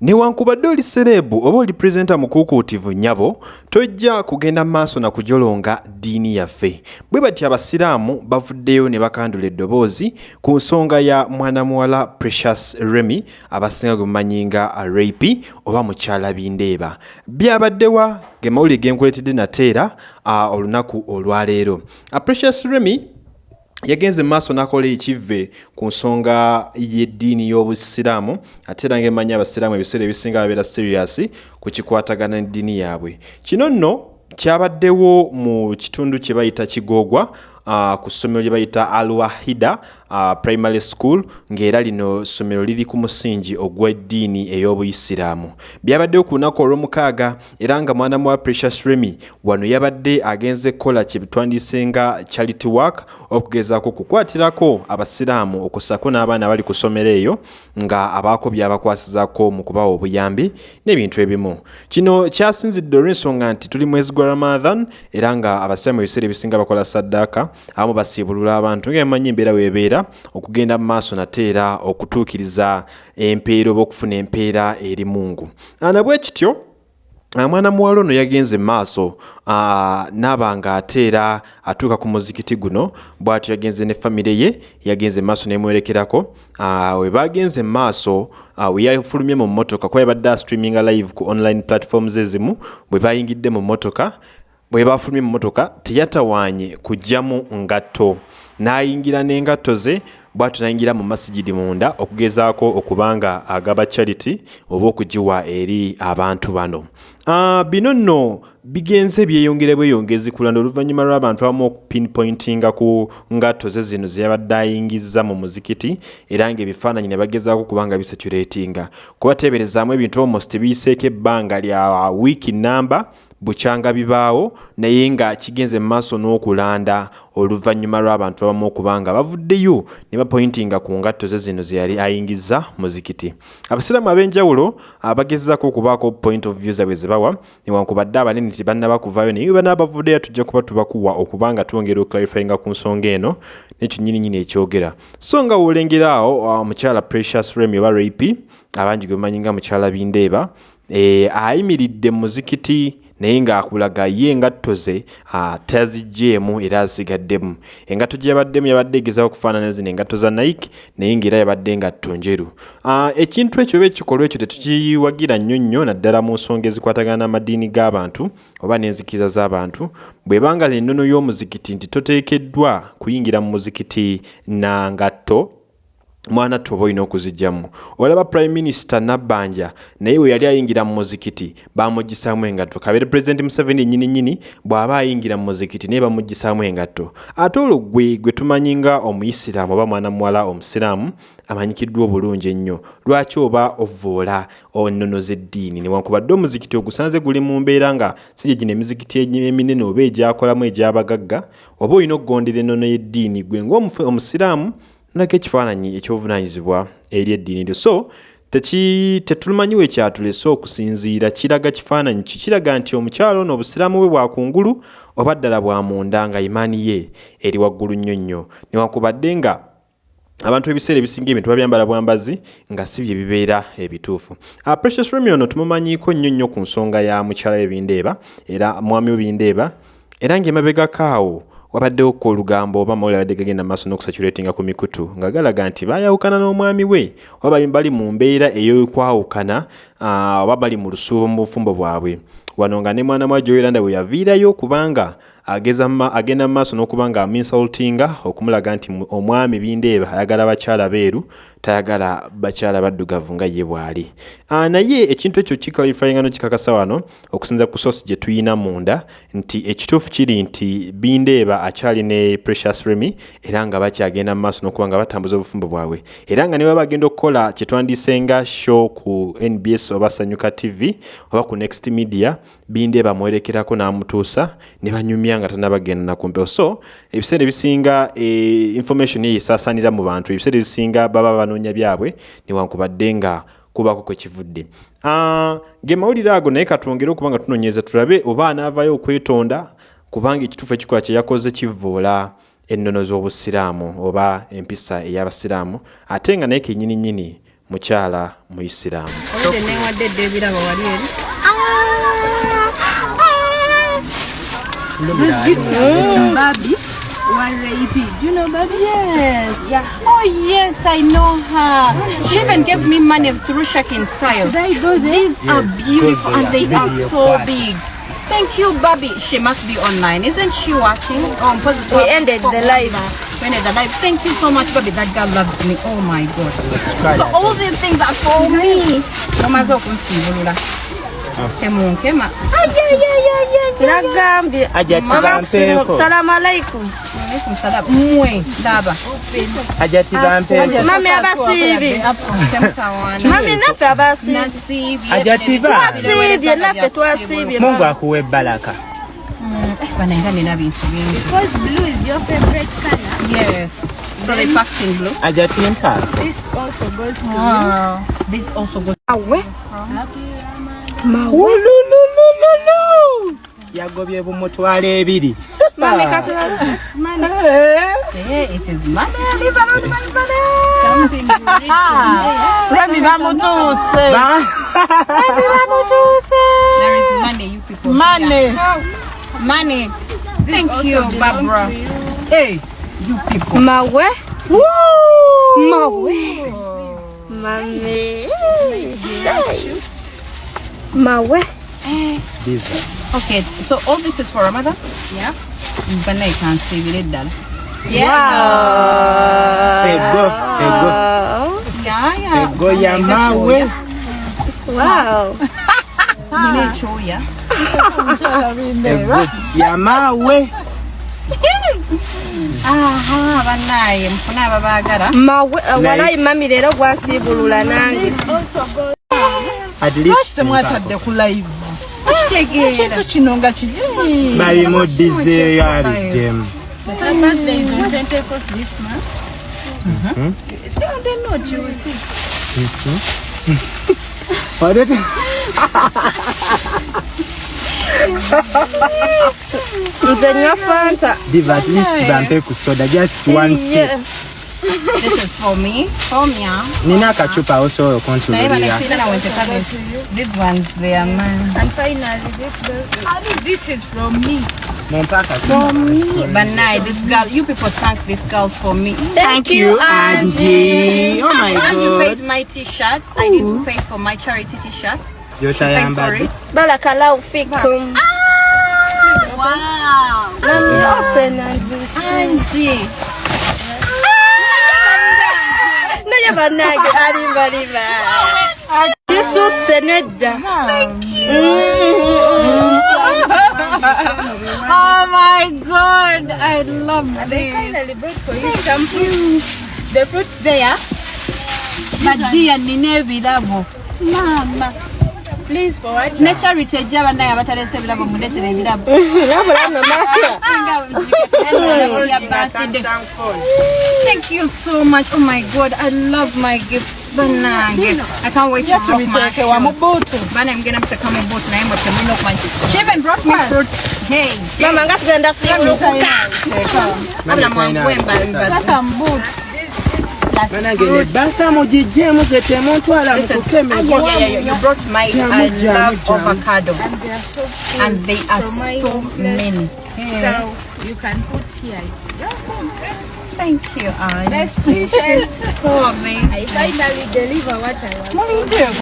newankubadde oli sereebu oba oli pulezidenta mukuukuutivu nnyabo tojja kugenda maaso na kujolonga ddiini yaffe. Bwe bati abasiraamu bavuddeyo ne bakandula eddoboozi ku nsonga ya mwana muwala precious remy abasinga gwe mumanyi nga rapi oba mukyala bindeeba. Byabaddewa ge mawulire genkuleetedde nateera uh, olunaku olwaleero uh, precious remy yagenze maaso nakola ekivve ku nsonga y'eddiini y'obusiraamu ate era ngaemanyi abasiraamu ebiseera ebisinga babeera serious ku kikwatagana n'eddiini yaabwe. Kino nno kyabaddewo mu kitundu kye bayita kigoogwa uh, ku ssomero lye bayita alwahida uh, primary school ng'era lino ssomero liri ku musingi ogw'eddiini ey'obuyisiraamu. Byabaddewo ku lunaku olw'omukaaga era nga mwana muwa precious remy wano yabadde agenze kukola kye bitwandise nga charity work okugezaako kukwatirako abasiraamu okussako n'abaana abali ku ssomero eyo nga abaako byabakwasizako mu kubawa obuyambi n'ebintu ebimu. Kino kyasinzidde olw'ensonga nti tuli mwezi gwa ramadhan era nga abasiraamu ebiseera ebisinga bakola saddaaka abamu basiibulula abantu nga emanyi embeera weebeera okugenda mu maaso nate era okutuukiriza empeera oba okufuna empeera eri mungu. Ana bwe kityo mwana muwala ono yagenze maaso naaba nga ate era atuuka ku muzikiti guno bw'atyo yagenze ne famire ye yagenze maaso nemwerekerako we bagenze maaso we yafulumye mu mmotoka kuba yabadde astreaminga live ku online platforms ezimu bwe bayingidde mu mmotoka bwe bafulumye mu mmotoka teyatawaanye kugyamu ngatto n'ayingira n'engatto ze bwatyo nayingira mu masigidi munda okugezaako okubanga agaba charity oba okugiwa eri abantu bano. Uh, bino nno bigenze byeyongere bweyongezi kulanda oluvannyuma lw'abantu abamu okupinpointinga ku ngatto ze zino zeyabadde ayingiza mu muzikiti era ngaebifaananyi ne bagezaako kubanga bisaturatinga kubateeberezaamu ebintu almost biyiseeko ebbanga lya wiiki namba bukyanga bibaawo naye nga kigenze mu maaso n'okulanda oluvannyuma lw'abantu abamu okubanga bavuddeyo ne bapointinga ku ngatto ze zino ze yali ayingiza muzikiti. Abasiraamu ab'enjawulo abagezezaako okubaako point of view zabwe ze bawa newankubadde abanene tibannaba kuvaayo naye bana bavuddeyo tujja kuba tubakuwa okubanga twongera okuclarifyinga ku nsonga eno nekyo nnyininyini ekyogera. So nga wolengeraawo omukyala precious remy oba rapi abangi gwe mumanyi nga mukyala bindeeba e, ayimiridde mu muzikiti naye ng'akulaga ye engatto ze taziggyeemu era azisigaddemu engatto gye yabaddemu yabadde egezaho okufaanana zino engatto za nike naye ng'era yabadde engatto njeru. Ekintu ekyo oba ekikolwa ekyo tetukiwagira nnyo nnyo naddala mu nsonga ezikwatagana n'amadiini g'abantu oba n'enzikiriza z'abantu bw'ebanga ennono y'omuzikiti nti toteekeddwa kuyingira mu muzikiti na ngatto mwana toba olina okuzijjamu olaba prime minister nabbanja naye we yali ayingira mu muzikiti bamugisaamu engatto. Kabeere president museveni nyini nyini bw'aba ayingira mu muzikiti naye bamugisaamu engatto. Ate olwo gwe gwe tumanyi nga omuyisiraamu oba mwana muwala omusiraamu amanyikiddwa obulungi ennyo. Lwaki oba ovoola ennono z'eddiini? Newankubadde omuzikiti ogusanze guli mu mbeera nga si gye gino emizikiti eminene oba egyakolamu egy'abagagga oba olina okugondera ennono y'eddiini gwe ngaomusiraamu nako ekifaananyi ekyobuvunanyizibwa eri eddiini lyo so tetulumanyiwo ekyatulese okusinziira kiraga kifaananyi ki? Kiraga nti omukyalo ono obusiraamu bwe bwakungulu oba ddala bwamunda nga imaani ye eri waggulu nnyo nnyo. Newankubadde nga abantu ebiseera ebisinga ebintu babyambala bwambazi nga si bye bibeera ebituufu. Uh, precious remy ono tumumanyiiko nnyo nnyo ku nsonga ya mukyala webindeeba era mwami webindeeba era ng'emabegakaawo wabaddewo ko olugambo oba mawulire abadde gagenda maaso n'okusaturatinga ku mikutu nga galaga nti baayawukana n'omwami we. Oba bali mu mbeera ey'okwawukana oba bali mu lusuubo mu bufumbo bwabwe. Wano nga ne mwana mwa joyolanda bwe yaviirayo kubanga agenda mu maaso n'okuba nga aminsultinga okumulaga nti omwami bindeeba ayagala bakyala beeru tayagala bakyala baddugavu nga ye bw'ali. Naye ekintu ekyo kiclarifyinga no kikakasa wano okusinza ku sosi gye tuyina munda nti ekituufu kiri nti bindeeba akyali ne precious remy era nga bakyagenda mu maaso n'okuba nga batambuza obufumbo bwabwe. Era nga ne baba bagenda okukola kyetwandise nga show ku nbs oba sanyuka tv oba ku next media bindeeba amwerekerako n'amutuusa ne banyumya nga tanabagenda nakumpewo so ebiseera ebisinga e, information ye esaasaanira mu bantu ebiseera ebisinga baba banoonya byabwe newankubadde nga kubako kwekivudde uh, ge mawulire ago naye katwongere okuba nga tunoonyeza tulabe oba anaavayo okwetonda kubanga ekituufu ekikola kye yakoze kivoola ennono z'obusiraamu oba empisa ey'abasiraamu ate nga naye kenyini nyini mukyala muisiraamu oludde newadde edda ebirabo wali eri? Babi Wareipi. Do you know Babi? Yes. Yeah. Oh yes, I know her. She even gave me money through Shakin style. Should I go there? These are beautiful and they are so big. Thank you, Babi. She must be online, isn't she watching? Um, positive. We ended the live. We ended the live. Thank you so much, Babi. That girl loves me. Oh my god. So all these things are for me. Mamaze okunsiibulula. Temunkema. nagambye Ajja mama tibampeeko. kusimu salamu alaikum Alaikum. Mmwe ndaba. ajja tibampeeko mami abasiibye mami naffe abasiibye Nasiibye. Ajja tiba. twasiibye naffe twasiibye mungu akuwa ebbalaka Banenga nina bintu bingi. Because blue is your favorite color. Yes. So they packed in blue. ajja timpa This also goes to Wow. This also goes. Mawe. Ulululululu. yagobye bumutwalo ebiri Mami katula. That's money. Hey, it is money. Live around my money. Something you read Remy bamutuse. Ba- There is money, you people. Money. Yeah. Money. Thank you, Barbara. Hey, you people. Mawe. Mawe. Mami. Mawe. Eh. Okay, so all this is for Ramadan? Yeah. It done. Yeah. ego ego Yeah, yeah. ego ya mawe Wow. Nina choya. ego ya mawe Aha, banaye mfuna ababaagala. Mawe. uh, Walayi mami leero gwansiibulula nange. at least temwatadde ku live Kitegeera. ekintu kino nga kiri balimuddizeeyo aliddemu Her birthday is on 24th this month. they not you will see. Odete- Nze nywa Fanta. diva at least bampe ku soda just one sip. This is for me. For me. ah. nina akacupa osobola Naye okuntululira banesi na wente cabbage. These ones they are mine. And finally, this birthday. this is from me mumpe akacupa Banai, this girl, you people thank this girl for me. Thank you, Angie. Oh my And you god. paid my t-shirt. I need to pay for my charity t-shirt. You Pay for Gyotayambadde. it. Barakallahu fikum. Wow. Mami, open Jesus. Thank you. Oh my God, I love this. They finally brought for you some. The fruits there. Mama. Please forward. Thank you so much. Oh my God, I love my gifts. Banange. I can't wait to rock my shoes. Banana I'm gonna to I'm gonna Hey. Mama, I'm gonna see you. I'm gonna banange ne basa mugijje muzete muntwala So You can put here. Your phones. Thank you, Anne. She's so amazing. I finally deliver what I was.